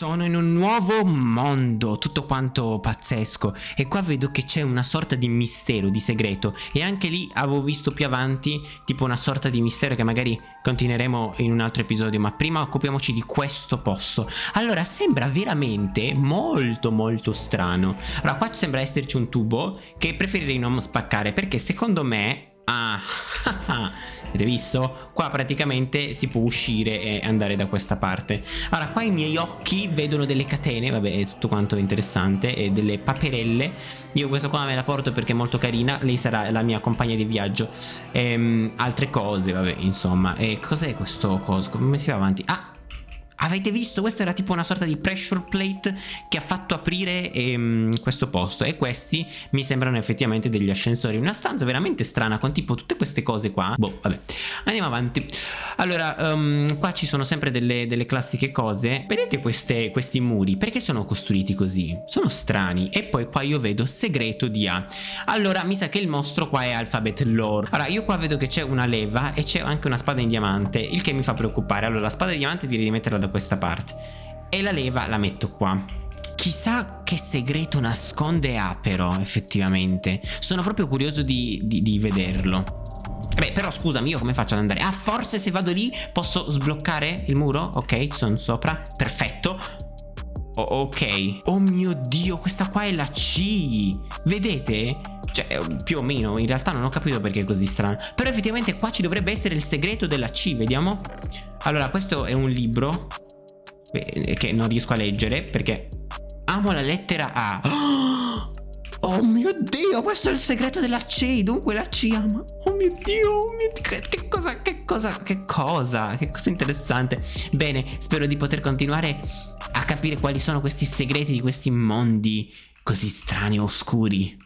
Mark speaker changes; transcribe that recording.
Speaker 1: Sono in un nuovo mondo, tutto quanto pazzesco e qua vedo che c'è una sorta di mistero, di segreto e anche lì avevo visto più avanti tipo una sorta di mistero che magari continueremo in un altro episodio ma prima occupiamoci di questo posto. Allora sembra veramente molto molto strano. Allora qua sembra esserci un tubo che preferirei non spaccare perché secondo me Ah, avete visto? Qua praticamente si può uscire e andare da questa parte. Allora, qua i miei occhi vedono delle catene, vabbè, è tutto quanto interessante, e delle paperelle. Io questa qua me la porto perché è molto carina, lei sarà la mia compagna di viaggio. Ehm, altre cose, vabbè, insomma. E cos'è questo coso? Come si va avanti? Ah, Avete visto? Questa era tipo una sorta di pressure plate che ha fatto aprire ehm, questo posto e questi mi sembrano effettivamente degli ascensori. Una stanza veramente strana con tipo tutte queste cose qua. Boh, vabbè. Andiamo avanti. Allora, um, qua ci sono sempre delle, delle classiche cose. Vedete queste, questi muri? Perché sono costruiti così? Sono strani. E poi qua io vedo segreto di A. Allora, mi sa che il mostro qua è alphabet lore. Allora, io qua vedo che c'è una leva e c'è anche una spada in diamante, il che mi fa preoccupare. Allora, la spada di diamante direi di metterla da questa parte. E la leva la metto qua. Chissà che segreto nasconde A però effettivamente. Sono proprio curioso di, di, di vederlo. Beh però scusami io come faccio ad andare? Ah forse se vado lì posso sbloccare il muro? Ok sono sopra. Perfetto. Oh, Ok. Oh mio dio questa qua è la C. Vedete? Cioè più o meno in realtà non ho capito perché è così strano. Però effettivamente qua ci dovrebbe essere il segreto della C Vediamo. Allora, questo è un libro. eh, che non riesco a leggere perché amo la lettera A. Oh mio Dio, questo è il segreto della C, dunque la C ama. Oh mio Dio, oh mio Dio che, che cosa, che cosa, che cosa, che cosa interessante. Bene, spero di poter continuare a capire quali sono questi segreti di questi mondi così strani e oscuri.